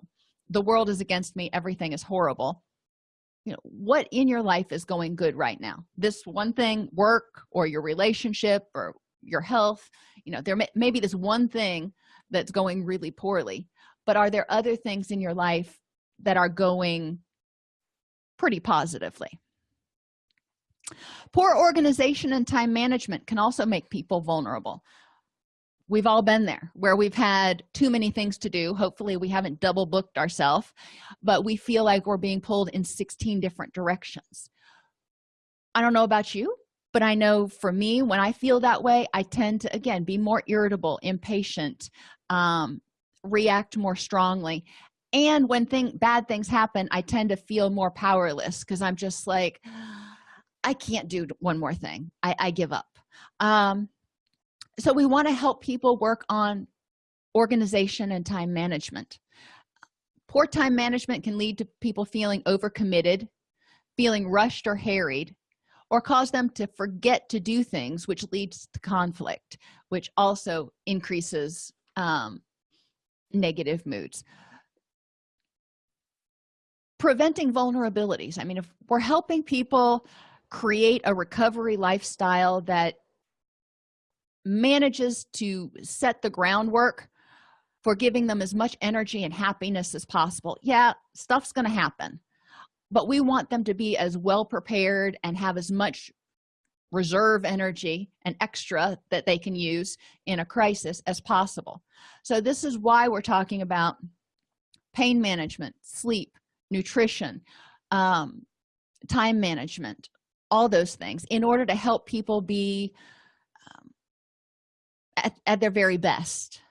[SPEAKER 1] the world is against me everything is horrible you know what in your life is going good right now? This one thing work or your relationship or your health you know there may, may be this one thing that's going really poorly but are there other things in your life that are going pretty positively poor organization and time management can also make people vulnerable. We've all been there where we've had too many things to do. Hopefully we haven't double booked ourselves but we feel like we're being pulled in 16 different directions. I don't know about you but i know for me when i feel that way i tend to again be more irritable impatient um, react more strongly. And when thing bad things happen i tend to feel more powerless because i'm just like i can't do one more thing. I, I give up. Um, so we want to help people work on organization and time management. Poor time management can lead to people feeling overcommitted feeling rushed or harried or cause them to forget to do things which leads to conflict which also increases um, negative moods. Preventing vulnerabilities. I mean if we're helping people create a recovery lifestyle that manages to set the groundwork for giving them as much energy and happiness as possible. Yeah stuff's going to happen but we want them to be as well prepared and have as much reserve energy and extra that they can use in a crisis as possible. So this is why we're talking about pain management sleep nutrition um, time management all those things in order to help people be at, at their very best.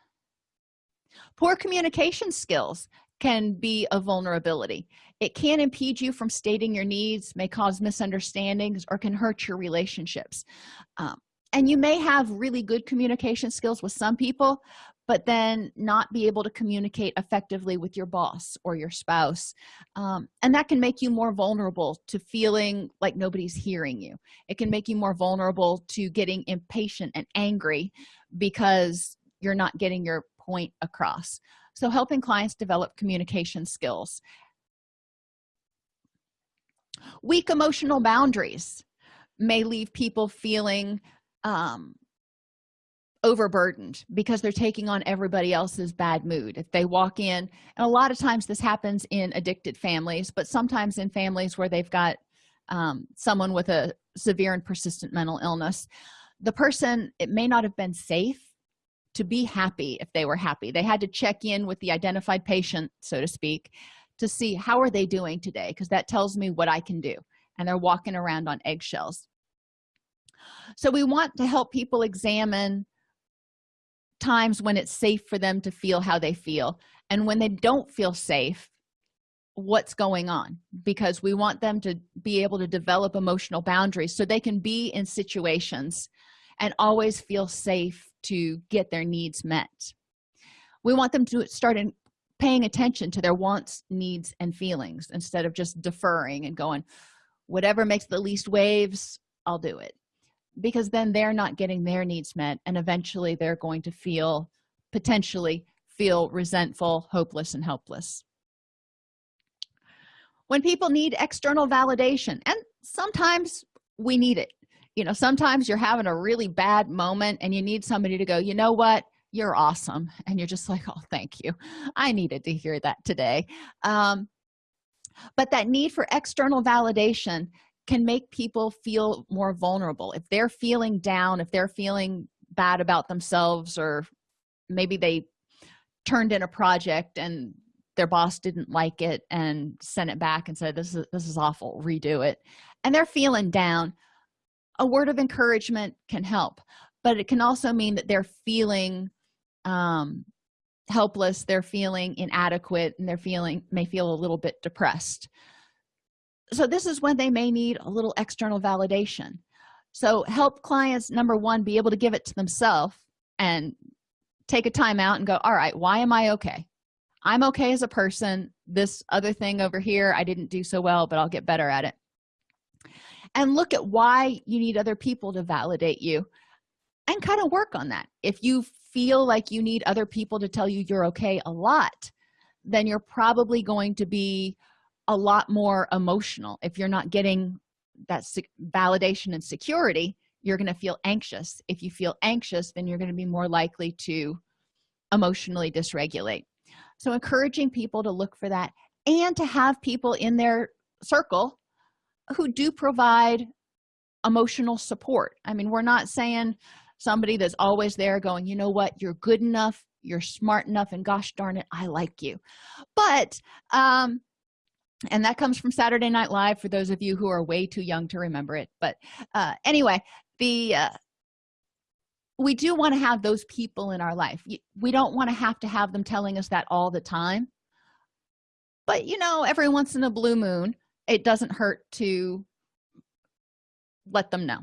[SPEAKER 1] Poor communication skills can be a vulnerability. It can impede you from stating your needs may cause misunderstandings or can hurt your relationships. Um, and you may have really good communication skills with some people but then not be able to communicate effectively with your boss or your spouse um, and that can make you more vulnerable to feeling like nobody's hearing you. It can make you more vulnerable to getting impatient and angry because you're not getting your point across. So helping clients develop communication skills. Weak emotional boundaries may leave people feeling um, overburdened because they're taking on everybody else's bad mood. If they walk in and a lot of times this happens in addicted families but sometimes in families where they've got um, someone with a severe and persistent mental illness the person it may not have been safe to be happy if they were happy. They had to check in with the identified patient so to speak to see how are they doing today because that tells me what i can do and they're walking around on eggshells. So we want to help people examine times when it's safe for them to feel how they feel. And when they don't feel safe what's going on? Because we want them to be able to develop emotional boundaries so they can be in situations and always feel safe to get their needs met. We want them to start in paying attention to their wants needs and feelings instead of just deferring and going whatever makes the least waves i'll do it because then they're not getting their needs met and eventually they're going to feel potentially feel resentful hopeless and helpless. When people need external validation and sometimes we need it. You know sometimes you're having a really bad moment and you need somebody to go you know what? You're awesome. And you're just like oh thank you. I needed to hear that today. Um, but that need for external validation can make people feel more vulnerable. If they're feeling down if they're feeling bad about themselves or maybe they turned in a project and their boss didn't like it and sent it back and said this is this is awful redo it. And they're feeling down a word of encouragement can help but it can also mean that they're feeling um helpless they're feeling inadequate and they're feeling may feel a little bit depressed so this is when they may need a little external validation. So help clients number one be able to give it to themselves and take a time out and go all right why am i okay? I'm okay as a person. This other thing over here i didn't do so well but i'll get better at it. And look at why you need other people to validate you and kind of work on that. If you feel like you need other people to tell you you're okay a lot then you're probably going to be a lot more emotional. If you're not getting that validation and security you're going to feel anxious. If you feel anxious then you're going to be more likely to emotionally dysregulate. So encouraging people to look for that and to have people in their circle who do provide emotional support. I mean we're not saying somebody that's always there going you know what? You're good enough. You're smart enough and gosh darn it i like you. But um and that comes from saturday night live for those of you who are way too young to remember it. But uh anyway the uh we do want to have those people in our life. We don't want to have to have them telling us that all the time. But you know every once in a blue moon it doesn't hurt to let them know.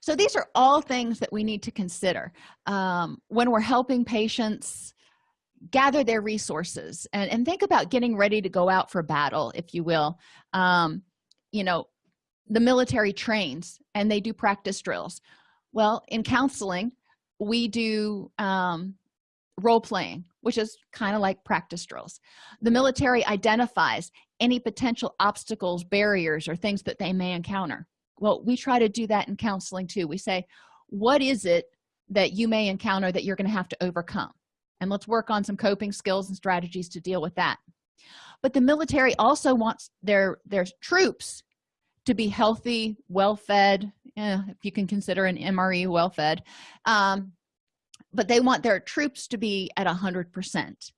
[SPEAKER 1] So these are all things that we need to consider. Um, when we're helping patients gather their resources and, and think about getting ready to go out for battle if you will. Um, you know the military trains and they do practice drills. Well in counseling we do um, role playing which is kind of like practice drills. The military identifies any potential obstacles barriers or things that they may encounter. Well we try to do that in counseling too. We say what is it that you may encounter that you're going to have to overcome and let's work on some coping skills and strategies to deal with that. But the military also wants their their troops to be healthy well-fed eh, if you can consider an mre well-fed um, but they want their troops to be at a hundred percent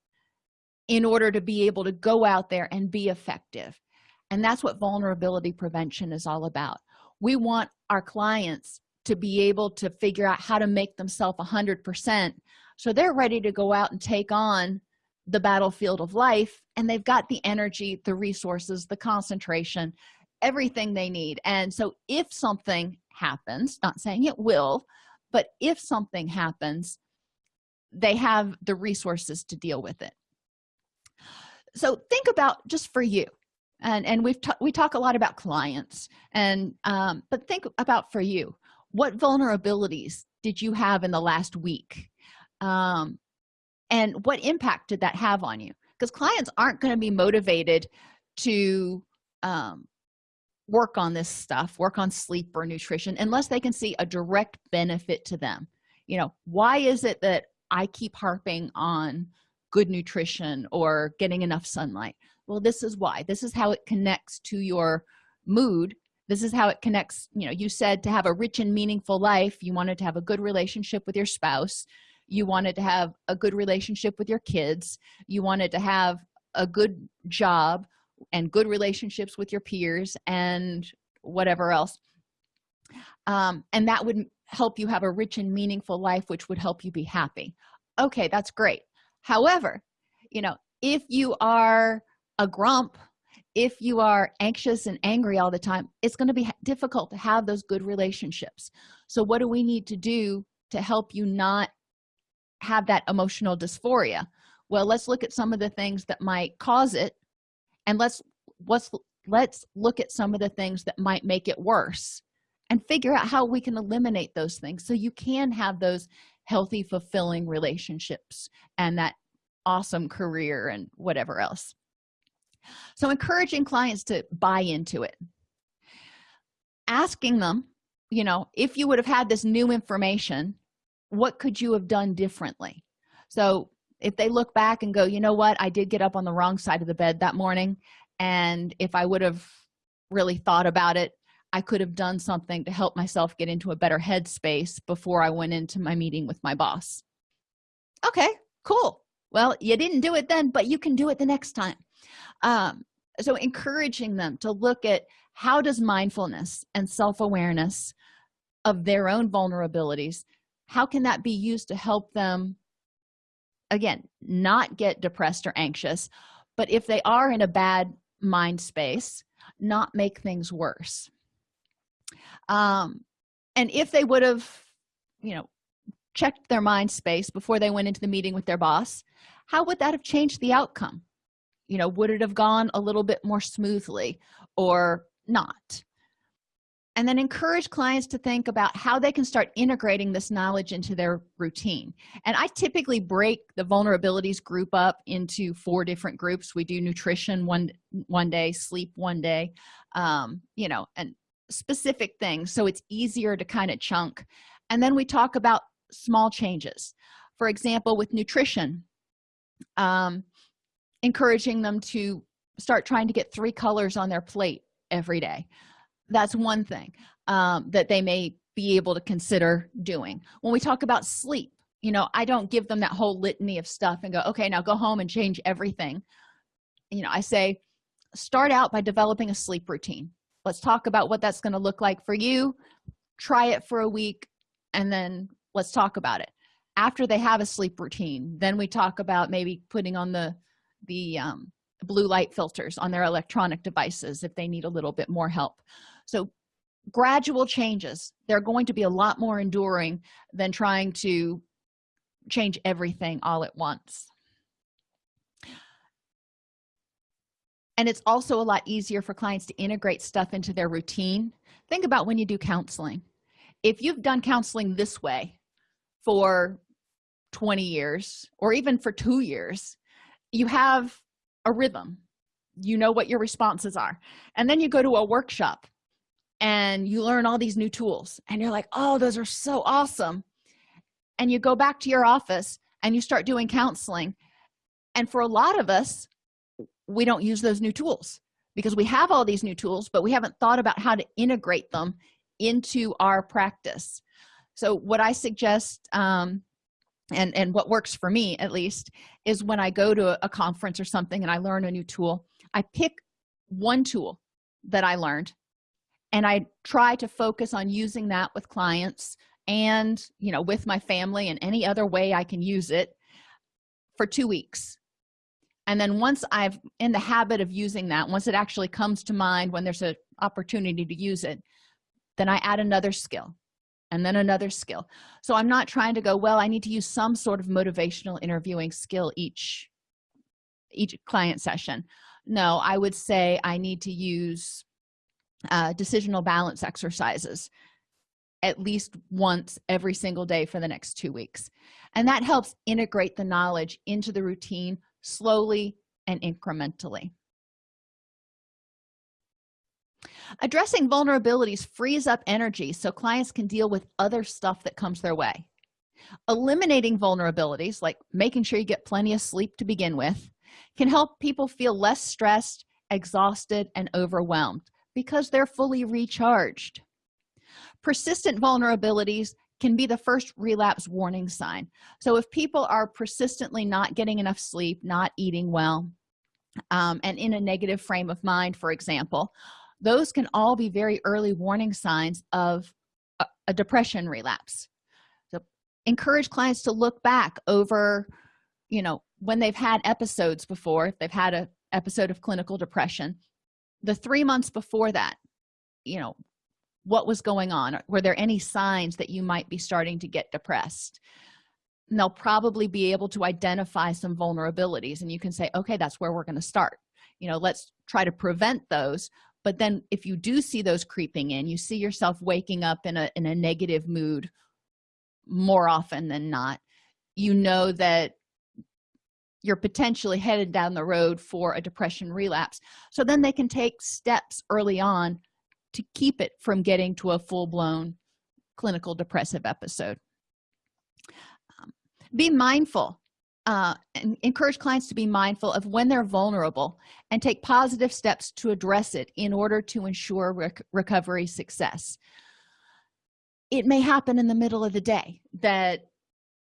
[SPEAKER 1] in order to be able to go out there and be effective. And that's what vulnerability prevention is all about. We want our clients to be able to figure out how to make themselves a hundred percent so they're ready to go out and take on the battlefield of life and they've got the energy the resources the concentration everything they need. And so if something happens not saying it will but if something happens they have the resources to deal with it. So think about just for you. And and we've we talk a lot about clients and um, but think about for you. What vulnerabilities did you have in the last week um, and what impact did that have on you? Because clients aren't going to be motivated to um, work on this stuff work on sleep or nutrition unless they can see a direct benefit to them. You know why is it that i keep harping on good nutrition or getting enough sunlight? Well this is why. This is how it connects to your mood. This is how it connects you know you said to have a rich and meaningful life you wanted to have a good relationship with your spouse you wanted to have a good relationship with your kids you wanted to have a good job and good relationships with your peers and whatever else um, and that would help you have a rich and meaningful life which would help you be happy. Okay that's great. However you know if you are a grump if you are anxious and angry all the time it's going to be difficult to have those good relationships. So what do we need to do to help you not have that emotional dysphoria. Well let's look at some of the things that might cause it and let's let's let's look at some of the things that might make it worse and figure out how we can eliminate those things. So you can have those healthy fulfilling relationships and that awesome career and whatever else. So encouraging clients to buy into it. Asking them you know if you would have had this new information what could you have done differently? So if they look back and go you know what? I did get up on the wrong side of the bed that morning and if i would have really thought about it i could have done something to help myself get into a better headspace before i went into my meeting with my boss. Okay cool. Well you didn't do it then but you can do it the next time. Um, so encouraging them to look at how does mindfulness and self-awareness of their own vulnerabilities how can that be used to help them again not get depressed or anxious but if they are in a bad mind space not make things worse? Um and if they would have you know checked their mind space before they went into the meeting with their boss how would that have changed the outcome? You know would it have gone a little bit more smoothly or not and then encourage clients to think about how they can start integrating this knowledge into their routine. And i typically break the vulnerabilities group up into four different groups. We do nutrition one one day sleep one day um, you know and specific things so it's easier to kind of chunk. And then we talk about small changes. For example with nutrition um, encouraging them to start trying to get three colors on their plate every day that's one thing um, that they may be able to consider doing. When we talk about sleep you know i don't give them that whole litany of stuff and go okay now go home and change everything. You know i say start out by developing a sleep routine. Let's talk about what that's going to look like for you. Try it for a week and then let's talk about it. After they have a sleep routine then we talk about maybe putting on the the um, blue light filters on their electronic devices if they need a little bit more help so gradual changes they're going to be a lot more enduring than trying to change everything all at once. And it's also a lot easier for clients to integrate stuff into their routine. Think about when you do counseling. If you've done counseling this way for 20 years or even for two years you have a rhythm. You know what your responses are. And then you go to a workshop and you learn all these new tools and you're like oh those are so awesome. And you go back to your office and you start doing counseling and for a lot of us we don't use those new tools because we have all these new tools but we haven't thought about how to integrate them into our practice. So what i suggest um, and and what works for me at least is when i go to a conference or something and i learn a new tool i pick one tool that i learned and i try to focus on using that with clients and you know with my family and any other way i can use it for two weeks. And then once i've in the habit of using that once it actually comes to mind when there's an opportunity to use it then i add another skill and then another skill. So i'm not trying to go well i need to use some sort of motivational interviewing skill each each client session. No i would say i need to use uh, decisional balance exercises at least once every single day for the next two weeks. And that helps integrate the knowledge into the routine slowly and incrementally. Addressing vulnerabilities frees up energy so clients can deal with other stuff that comes their way. Eliminating vulnerabilities like making sure you get plenty of sleep to begin with can help people feel less stressed exhausted and overwhelmed because they're fully recharged. Persistent vulnerabilities can be the first relapse warning sign. So if people are persistently not getting enough sleep not eating well um, and in a negative frame of mind for example those can all be very early warning signs of a, a depression relapse. So encourage clients to look back over you know when they've had episodes before if they've had a episode of clinical depression the three months before that you know what was going on? Were there any signs that you might be starting to get depressed? And they'll probably be able to identify some vulnerabilities and you can say okay that's where we're going to start. You know let's try to prevent those but then if you do see those creeping in you see yourself waking up in a in a negative mood more often than not you know that you're potentially headed down the road for a depression relapse. So then they can take steps early on to keep it from getting to a full-blown clinical depressive episode. Um, be mindful uh, and encourage clients to be mindful of when they're vulnerable and take positive steps to address it in order to ensure rec recovery success. It may happen in the middle of the day that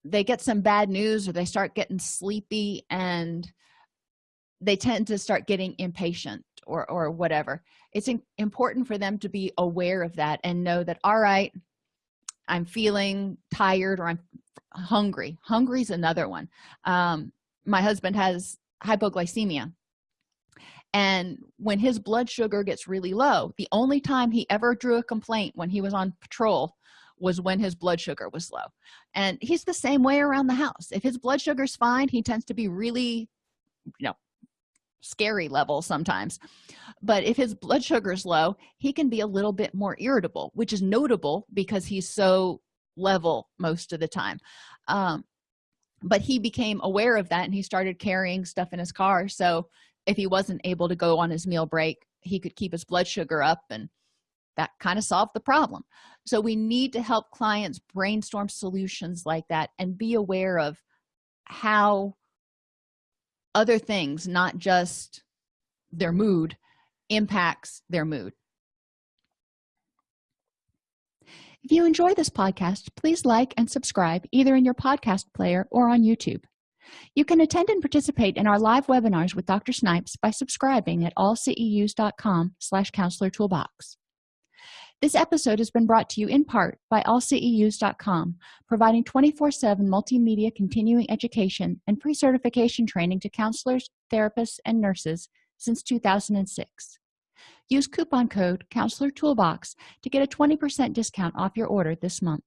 [SPEAKER 1] they get some bad news or they start getting sleepy and they tend to start getting impatient or or whatever. It's important for them to be aware of that and know that all right i'm feeling tired or i'm hungry. Hungry is another one. Um, my husband has hypoglycemia. And when his blood sugar gets really low the only time he ever drew a complaint when he was on patrol was when his blood sugar was low. And he's the same way around the house. If his blood sugar's fine he tends to be really you know scary level sometimes. But if his blood sugar is low he can be a little bit more irritable which is notable because he's so level most of the time. Um, but he became aware of that and he started carrying stuff in his car. So if he wasn't able to go on his meal break he could keep his blood sugar up and that kind of solved the problem. So we need to help clients brainstorm solutions like that and be aware of how other things not just their mood impacts their mood. If you enjoy this podcast please like and subscribe either in your podcast player or on youtube. You can attend and participate in our live webinars with dr snipes by subscribing at allceus.com slash counselor toolbox this episode has been brought to you in part by allceus.com providing 24-7 multimedia continuing education and pre-certification training to counselors therapists and nurses since 2006 use coupon code counselor toolbox to get a 20 percent discount off your order this month